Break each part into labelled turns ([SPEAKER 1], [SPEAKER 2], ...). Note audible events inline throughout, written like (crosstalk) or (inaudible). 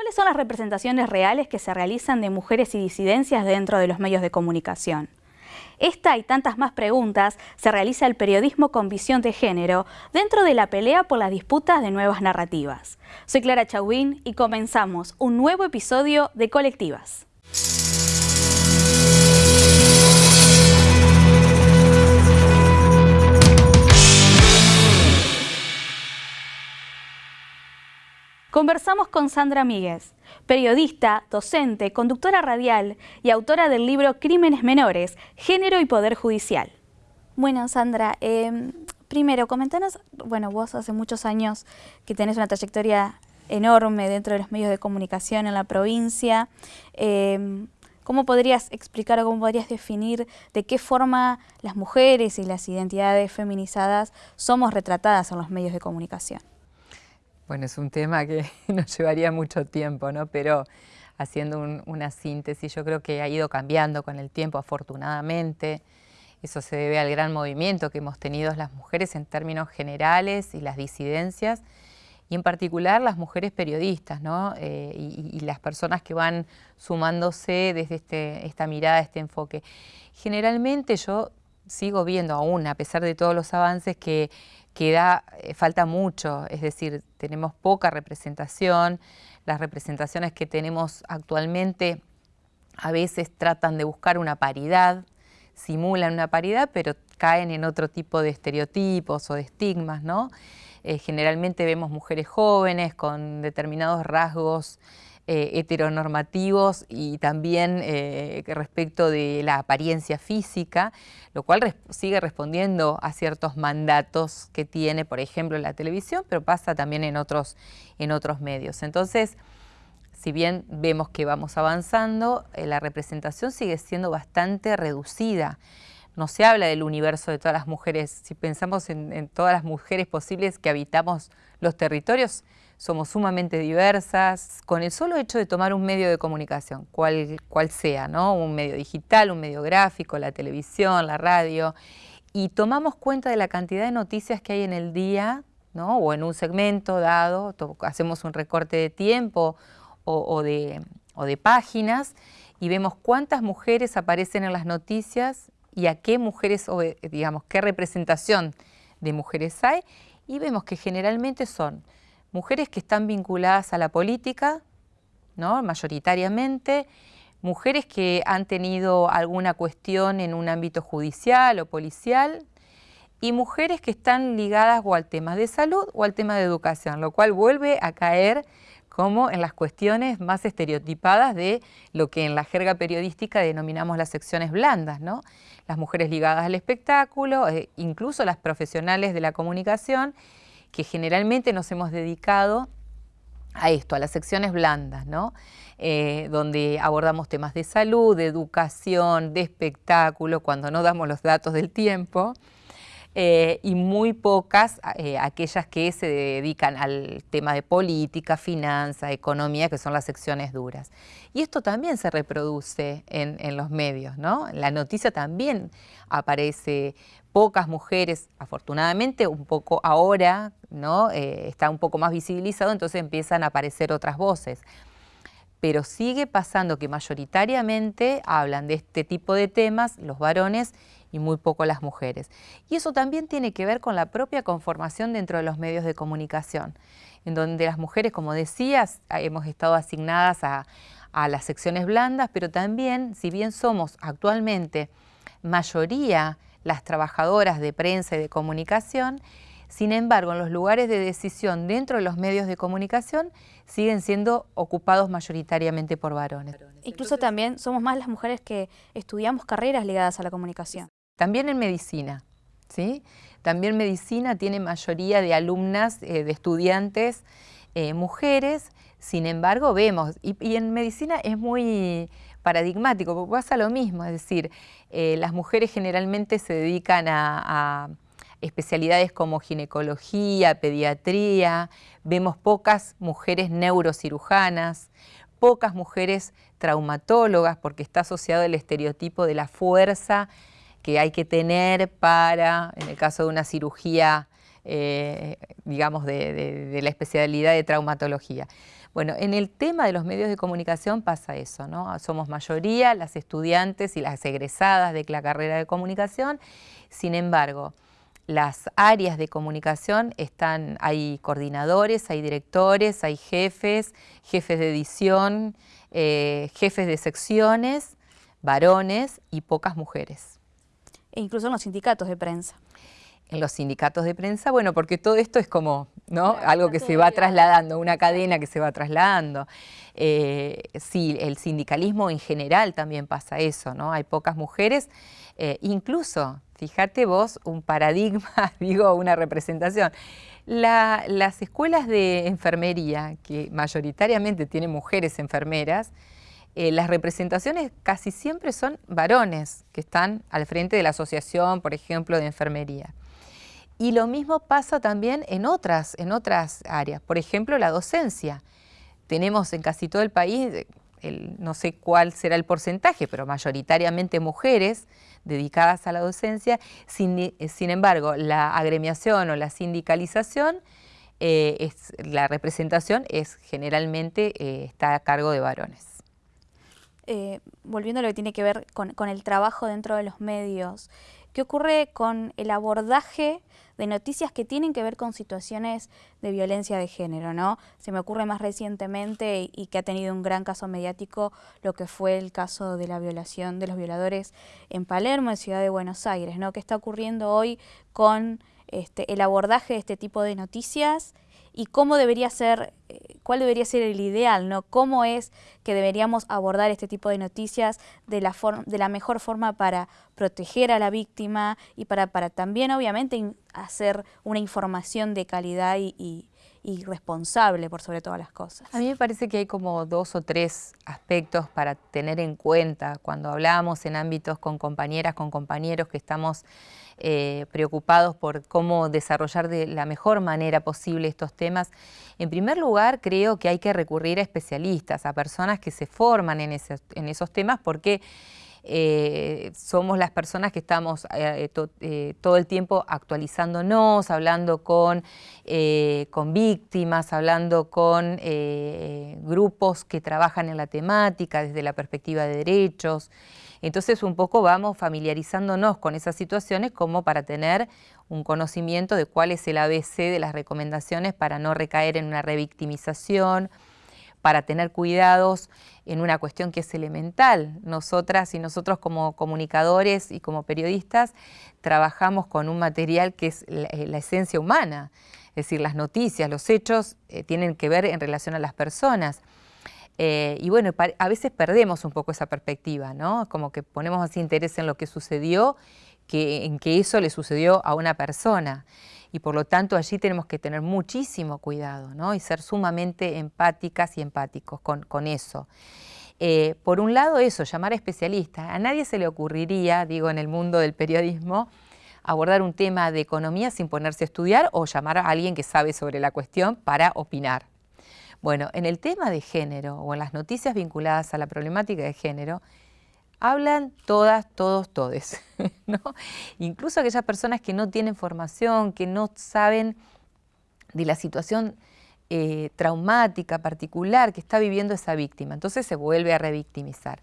[SPEAKER 1] ¿Cuáles son las representaciones reales que se realizan de mujeres y disidencias dentro de los medios de comunicación? Esta y tantas más preguntas se realiza el periodismo con visión de género dentro de la pelea por las disputas de nuevas narrativas. Soy Clara Chauín y comenzamos un nuevo episodio de Colectivas. Conversamos con Sandra Míguez, periodista, docente, conductora radial y autora del libro Crímenes Menores, Género y Poder Judicial. Bueno, Sandra, em, primero, comentanos, bueno, vos hace muchos años que tenés una trayectoria enorme dentro de los medios de comunicación en la provincia. Em, ¿Cómo podrías explicar o cómo podrías definir de qué forma las mujeres y las identidades feminizadas somos retratadas en los medios de comunicación?
[SPEAKER 2] Bueno, es un tema que (laughs) nos llevaría mucho tiempo, ¿no? Pero haciendo una síntesis, yo creo que ha ido cambiando con el tiempo, afortunadamente. Eso se debe al gran movimiento que hemos tenido las mujeres en términos generales y las disidencias, y en particular las mujeres periodistas, ¿no? Eh, y, las personas que van sumándose desde este, esta mirada, este enfoque. Generalmente yo sigo viendo aún, a pesar de todos los avances, que queda, eh, falta mucho, es decir, tenemos poca representación, las representaciones que tenemos actualmente a veces tratan de buscar una paridad, simulan una paridad, pero caen en otro tipo de estereotipos o de estigmas, ¿no? Eh, generalmente vemos mujeres jóvenes con determinados rasgos eh, heteronormativos y también eh, respecto de la apariencia física, lo cual sigue respondiendo a ciertos mandatos que tiene, por ejemplo, la televisión, pero pasa también en otros, en otros medios. Entonces, si bien vemos que vamos avanzando, eh, la representación sigue siendo bastante reducida. No se habla del universo de todas las mujeres. Si pensamos en todas las mujeres posibles que habitamos los territorios, somos sumamente diversas, con el solo hecho de tomar un medio de comunicación, cual, cual sea, ¿no? un medio digital, un medio gráfico, la televisión, la radio, y tomamos cuenta de la cantidad de noticias que hay en el día, ¿no? o en un segmento dado, hacemos un recorte de tiempo o, de, o de páginas, y vemos cuántas mujeres aparecen en las noticias y a qué mujeres, digamos, qué representación de mujeres hay, y vemos que generalmente son mujeres que están vinculadas a la política, ¿no? mayoritariamente, mujeres que han tenido alguna cuestión en un ámbito judicial o policial, y mujeres que están ligadas o al tema de salud o al tema de educación, lo cual vuelve a caer como en las cuestiones más estereotipadas de lo que en la jerga periodística denominamos las secciones blandas, ¿no? Las mujeres ligadas al espectáculo, eh, incluso las profesionales de la comunicación, que generalmente nos hemos dedicado a esto, a las secciones blandas, ¿no? Eh, donde abordamos temas de salud, de educación, de espectáculo, cuando no damos los datos del tiempo, eh, y muy pocas eh, aquellas que se dedican al tema de política, finanza, economía, que son las secciones duras. Y esto también se reproduce en, los medios, ¿no? La noticia también aparece pocas mujeres, afortunadamente un poco ahora, ¿no? Eh, está un poco más visibilizado, entonces empiezan a aparecer otras voces. Pero sigue pasando que mayoritariamente hablan de este tipo de temas los varones y muy poco las mujeres. Y eso también tiene que ver con la propia conformación dentro de los medios de comunicación, en donde las mujeres, como decías, hemos estado asignadas a, a las secciones blandas, pero también, si bien somos actualmente mayoría las trabajadoras de prensa y de comunicación, sin embargo, en los lugares de decisión dentro de los medios de comunicación siguen siendo ocupados mayoritariamente por varones.
[SPEAKER 1] Incluso también somos más las mujeres que estudiamos carreras ligadas a la comunicación.
[SPEAKER 2] También en medicina, ¿sí? También medicina tiene mayoría de alumnas, eh, de estudiantes eh, mujeres, sin embargo vemos, y en medicina es muy paradigmático, porque pasa lo mismo, es decir, eh, las mujeres generalmente se dedican a, especialidades como ginecología, pediatría, vemos pocas mujeres neurocirujanas, pocas mujeres traumatólogas, porque está asociado el estereotipo de la fuerza que hay que tener para, en el caso de una cirugía eh, digamos, de, la especialidad de traumatología. Bueno, en el tema de los medios de comunicación pasa eso, ¿no? Somos mayoría las estudiantes y las egresadas de la carrera de comunicación, sin embargo, las áreas de comunicación están, hay coordinadores, hay directores, hay jefes, jefes de edición, eh, jefes de secciones, varones y pocas mujeres.
[SPEAKER 1] E incluso en los sindicatos de prensa.
[SPEAKER 2] En los sindicatos de prensa, bueno, porque todo esto es como ¿no? algo que se va trasladando, una cadena que se va trasladando. Eh, sí, el sindicalismo en general también pasa eso, ¿no? Hay pocas mujeres, eh, incluso, fíjate vos, un paradigma, (laughs) digo, una representación. las escuelas de enfermería, que mayoritariamente tienen mujeres enfermeras, eh, las representaciones casi siempre son varones que están al frente de la asociación, por ejemplo, de enfermería. Y lo mismo pasa también en otras, en otras áreas, por ejemplo, la docencia. Tenemos en casi todo el país, no sé cuál será el porcentaje, pero mayoritariamente mujeres dedicadas a la docencia. Sin, sin embargo, la agremiación o la sindicalización, eh, la representación es generalmente eh, está a cargo de varones.
[SPEAKER 1] Eh, volviendo a lo que tiene que ver con, el trabajo dentro de los medios, ¿qué ocurre con el abordaje de noticias que tienen que ver con situaciones de violencia de género, ¿no? Se me ocurre más recientemente y, que ha tenido un gran caso mediático lo que fue el caso de la violación de los violadores en Palermo, en Ciudad de Buenos Aires, ¿no? ¿Qué está ocurriendo hoy con este, el abordaje de este tipo de noticias y cómo debería ser, eh, cuál debería ser el ideal, ¿no? Cómo es que deberíamos abordar este tipo de noticias de la, de la mejor forma para proteger a la víctima y para, para también, obviamente, hacer una información de calidad y, y responsable por sobre todas las cosas.
[SPEAKER 2] A mí me parece que hay como dos o tres aspectos para tener en cuenta cuando hablamos en ámbitos con compañeras, con compañeros que estamos eh, preocupados por cómo desarrollar de la mejor manera posible estos temas. En primer lugar, creo que hay que recurrir a especialistas, a personas que se forman en esos temas porque eh, somos las personas que estamos eh, todo el tiempo actualizándonos, hablando con, con víctimas, hablando con grupos que trabajan en la temática desde la perspectiva de derechos. Entonces un poco vamos familiarizándonos con esas situaciones como para tener un conocimiento de cuál es el ABC de las recomendaciones para no recaer en una revictimización, para tener cuidados en una cuestión que es elemental. Nosotras y nosotros como comunicadores y como periodistas trabajamos con un material que es la, eh, esencia humana, es decir, las noticias, los hechos eh, tienen que ver en relación a las personas. Eh, y bueno, a veces perdemos un poco esa perspectiva, ¿no? Como que ponemos más interés en lo que sucedió que en que eso le sucedió a una persona. Y por lo tanto allí tenemos que tener muchísimo cuidado, ¿no? Y ser sumamente empáticas y empáticos con, eso. Eh, por un lado eso, llamar a especialistas. A nadie se le ocurriría, digo, en el mundo del periodismo, abordar un tema de economía sin ponerse a estudiar o llamar a alguien que sabe sobre la cuestión para opinar. Bueno, en el tema de género o en las noticias vinculadas a la problemática de género, hablan todas, todos, todes, (laughs) ¿no? Incluso aquellas personas que no tienen formación, que no saben de la situación eh, traumática particular que está viviendo esa víctima. Entonces se vuelve a revictimizar.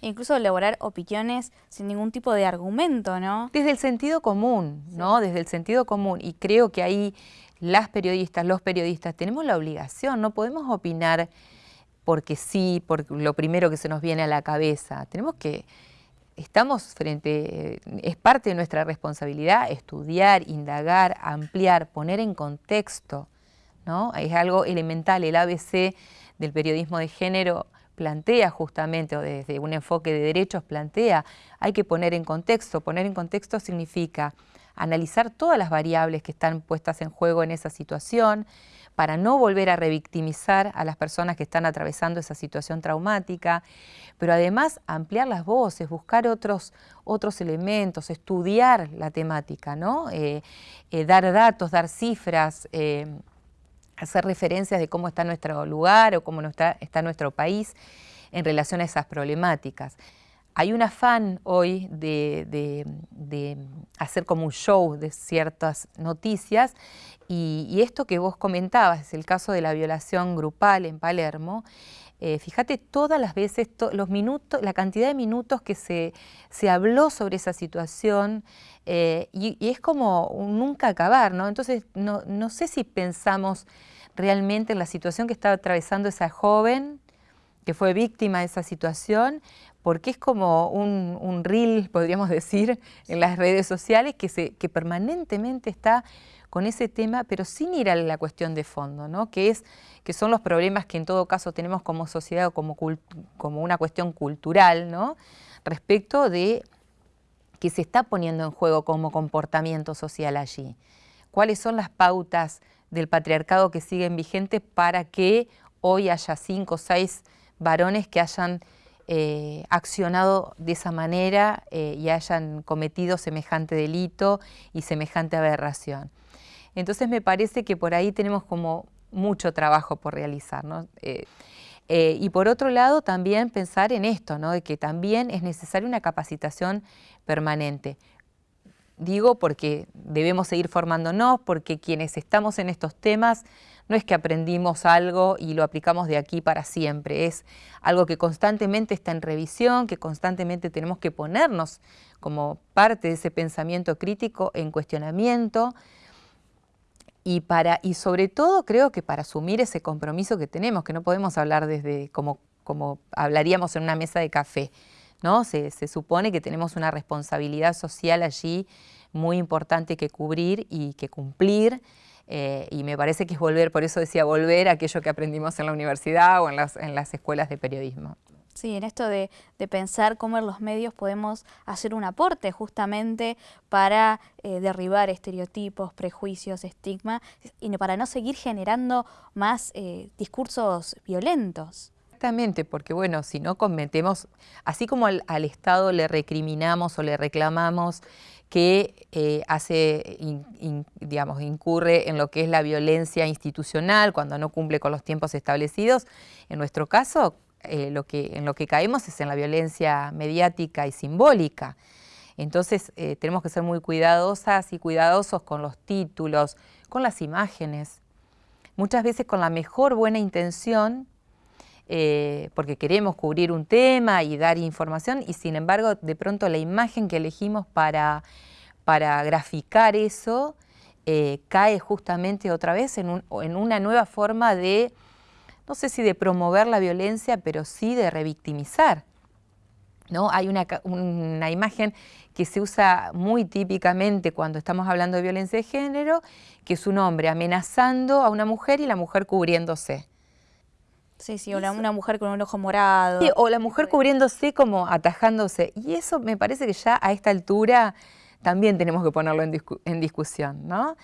[SPEAKER 1] incluso elaborar opiniones sin ningún tipo de argumento, ¿no?
[SPEAKER 2] Desde el sentido común, ¿no? Desde el sentido común. Y creo que ahí las periodistas, los periodistas, tenemos la obligación, no podemos opinar porque sí, por lo primero que se nos viene a la cabeza. Tenemos que, estamos frente, es parte de nuestra responsabilidad estudiar, indagar, ampliar, poner en contexto, ¿no? Es algo elemental, el ABC del periodismo de género plantea justamente, o desde un enfoque de derechos plantea, hay que poner en contexto. Poner en contexto significa analizar todas las variables que están puestas en juego en esa situación, para no volver a revictimizar a las personas que están atravesando esa situación traumática, pero además ampliar las voces, buscar otros, otros elementos, estudiar la temática, ¿no? Eh, eh, dar datos, dar cifras, eh, hacer referencias de cómo está nuestro lugar o cómo está, está nuestro país en relación a esas problemáticas. Hay un afán hoy de, hacer como un show de ciertas noticias y, esto que vos comentabas, es el caso de la violación grupal en Palermo, eh, fíjate todas las veces, los minutos, la cantidad de minutos que se, habló sobre esa situación eh, y, es como un nunca acabar, ¿no? Entonces, no, no sé si pensamos realmente en la situación que estaba atravesando esa joven que fue víctima de esa situación, porque es como un, un reel, podríamos decir, en las redes sociales que, se, que permanentemente está con ese tema, pero sin ir a la cuestión de fondo, ¿no? que, es, que son los problemas que en todo caso tenemos como sociedad o como, como una cuestión cultural, ¿no? respecto de que se está poniendo en juego como comportamiento social allí. ¿Cuáles son las pautas del patriarcado que siguen vigentes para que hoy haya cinco o seis varones que hayan eh, accionado de esa manera eh, y hayan cometido semejante delito y semejante aberración. Entonces me parece que por ahí tenemos como mucho trabajo por realizar. Eh, y por otro lado también pensar en esto, ¿no? de que también es necesaria una capacitación permanente. Digo porque debemos seguir formándonos, porque quienes estamos en estos temas no es que aprendimos algo y lo aplicamos de aquí para siempre, es algo que constantemente está en revisión, que constantemente tenemos que ponernos como parte de ese pensamiento crítico en cuestionamiento y, para, y sobre todo creo que para asumir ese compromiso que tenemos, que no podemos hablar desde como, como hablaríamos en una mesa de café, ¿no? Se, se supone que tenemos una responsabilidad social allí muy importante que cubrir y que cumplir, eh, y me parece que es volver, por eso decía volver a aquello que aprendimos en la universidad o en las, en las escuelas de periodismo.
[SPEAKER 1] Sí, en esto de, pensar cómo en los medios podemos hacer un aporte justamente para eh, derribar estereotipos, prejuicios, estigma y para no seguir generando más eh, discursos violentos.
[SPEAKER 2] Exactamente, porque bueno, si no cometemos, así como al, Estado le recriminamos o le reclamamos que eh, hace, digamos, incurre en lo que es la violencia institucional cuando no cumple con los tiempos establecidos, en nuestro caso, eh, lo que, en lo que caemos es en la violencia mediática y simbólica. Entonces eh, tenemos que ser muy cuidadosas y cuidadosos con los títulos, con las imágenes, muchas veces con la mejor buena intención, eh, porque queremos cubrir un tema y dar información y sin embargo de pronto la imagen que elegimos para, para graficar eso eh, cae justamente otra vez en, en, una nueva forma de, no sé si de promover la violencia, pero sí de revictimizar. ¿no? Hay una, una imagen que se usa muy típicamente cuando estamos hablando de violencia de género, que es un hombre amenazando a una mujer y la mujer cubriéndose.
[SPEAKER 1] Sí, sí, o una mujer con un ojo morado.
[SPEAKER 2] Sí, o la mujer cubriéndose como atajándose. Y eso me parece que ya a esta altura también tenemos que ponerlo en, discusión, ¿no?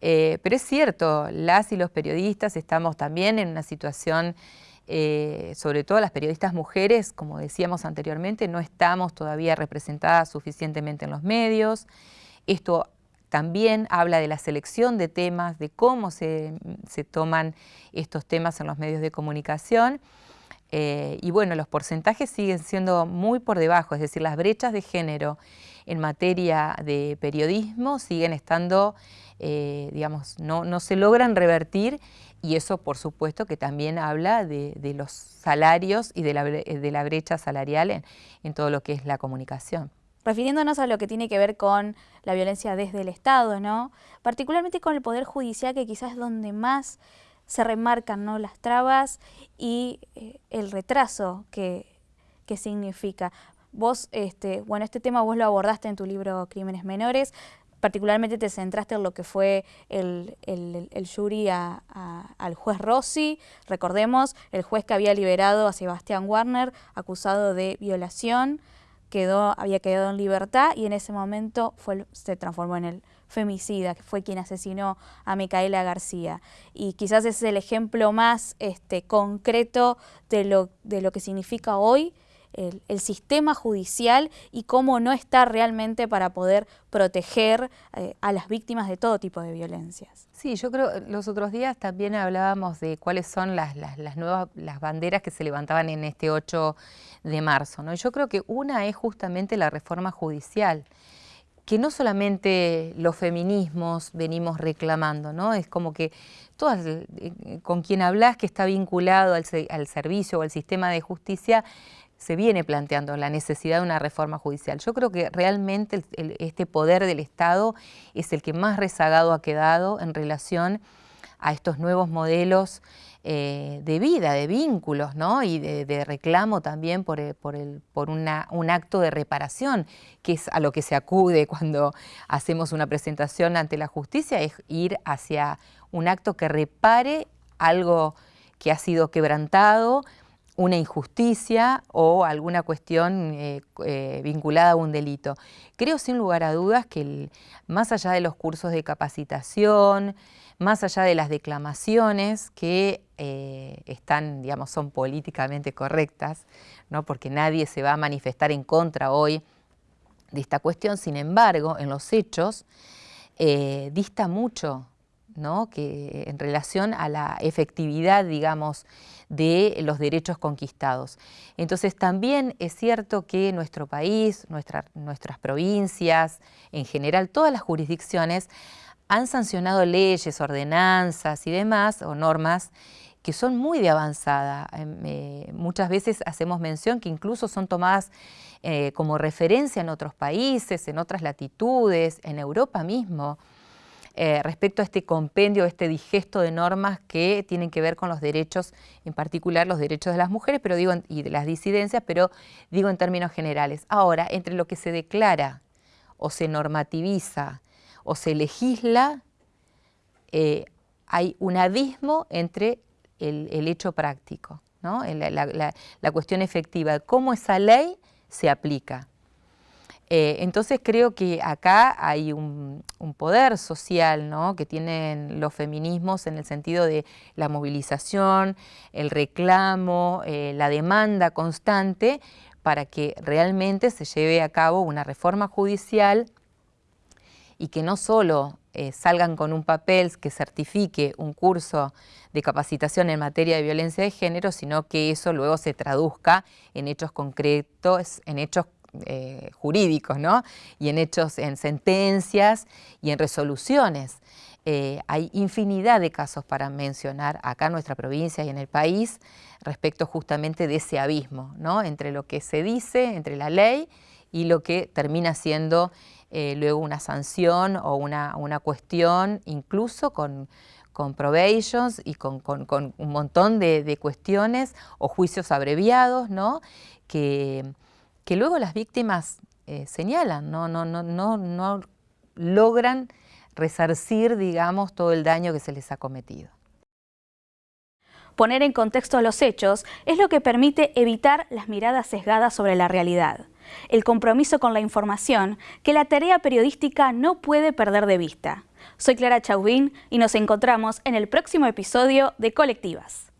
[SPEAKER 2] Eh, pero es cierto, las y los periodistas estamos también en una situación, eh, sobre todo las periodistas mujeres, como decíamos anteriormente, no estamos todavía representadas suficientemente en los medios. Esto también habla de la selección de temas, de cómo se, toman estos temas en los medios de comunicación. Eh, y bueno, los porcentajes siguen siendo muy por debajo, es decir, las brechas de género en materia de periodismo siguen estando, eh, digamos, no, se logran revertir y eso por supuesto que también habla de, los salarios y de la, brecha salarial en todo lo que es la comunicación
[SPEAKER 1] refiriéndonos a lo que tiene que ver con la violencia desde el Estado, ¿no? particularmente con el Poder Judicial, que quizás es donde más se remarcan ¿no? las trabas y eh, el retraso que, significa. Vos, este, bueno, este tema vos lo abordaste en tu libro Crímenes Menores, particularmente te centraste en lo que fue el, el, jury al juez Rossi, recordemos, el juez que había liberado a Sebastián Warner acusado de violación, quedó, había quedado en libertad y en ese momento fue, se transformó en el femicida, que fue quien asesinó a Micaela García. Y quizás es el ejemplo más este, concreto de lo, de lo que significa hoy el, sistema judicial y cómo no está realmente para poder proteger eh, a las víctimas de todo tipo de violencias.
[SPEAKER 2] Sí, yo creo, los otros días también hablábamos de cuáles son las, nuevas las banderas que se levantaban en este 8 de marzo. ¿no? yo creo que una es justamente la reforma judicial que no solamente los feminismos venimos reclamando, ¿no? Es como que todas, eh, con quien hablas que está vinculado al, servicio o al sistema de justicia, se viene planteando la necesidad de una reforma judicial. Yo creo que realmente este poder del Estado es el que más rezagado ha quedado en relación a estos nuevos modelos eh, de vida, de vínculos, ¿no? Y de, reclamo también por, eh, por, por un acto de reparación, que es a lo que se acude cuando hacemos una presentación ante la justicia, es ir hacia un acto que repare algo que ha sido quebrantado, una injusticia o alguna cuestión eh, vinculada a un delito. Creo sin lugar a dudas que más allá de los cursos de capacitación, más allá de las declamaciones que eh, están, digamos, son políticamente correctas, ¿no? porque nadie se va a manifestar en contra hoy de esta cuestión, sin embargo, en los hechos eh, dista mucho ¿no? que en relación a la efectividad, digamos, de los derechos conquistados. Entonces también es cierto que nuestro país, nuestras provincias, en general todas las jurisdicciones, han sancionado leyes, ordenanzas y demás, o normas, que son muy de avanzada. Em, eh, muchas veces hacemos mención que incluso son tomadas eh, como referencia en otros países, en otras latitudes, en Europa mismo, eh, respecto a este compendio, este digesto de normas que tienen que ver con los derechos, en particular los derechos de las mujeres pero digo, y de las disidencias, pero digo en términos generales. Ahora, entre lo que se declara o se normativiza o se legisla, eh, hay un abismo entre el, hecho práctico, ¿no? la, cuestión efectiva, cómo esa ley se aplica. Eh, entonces creo que acá hay un, poder social que tienen los feminismos en el sentido de la movilización, el reclamo, eh, la demanda constante para que realmente se lleve a cabo una reforma judicial y que no solo eh, salgan con un papel que certifique un curso de capacitación en materia de violencia de género, sino que eso luego se traduzca en hechos concretos, en hechos eh, jurídicos, ¿no? Y en hechos, en sentencias y en resoluciones. Eh, hay infinidad de casos para mencionar acá en nuestra provincia y en el país respecto justamente de ese abismo, ¿no? Entre lo que se dice, entre la ley y lo que termina siendo eh, luego una sanción o una, cuestión, incluso con, con probations y con, un montón de, cuestiones o juicios abreviados, ¿no? que, que luego las víctimas eh, señalan, no, no, no, no, no logran resarcir, digamos, todo el daño que se les ha cometido.
[SPEAKER 1] Poner en contexto los hechos es lo que permite evitar las miradas sesgadas sobre la realidad el compromiso con la información que la tarea periodística no puede perder de vista. Soy Clara Chauvin y nos encontramos en el próximo episodio de Colectivas.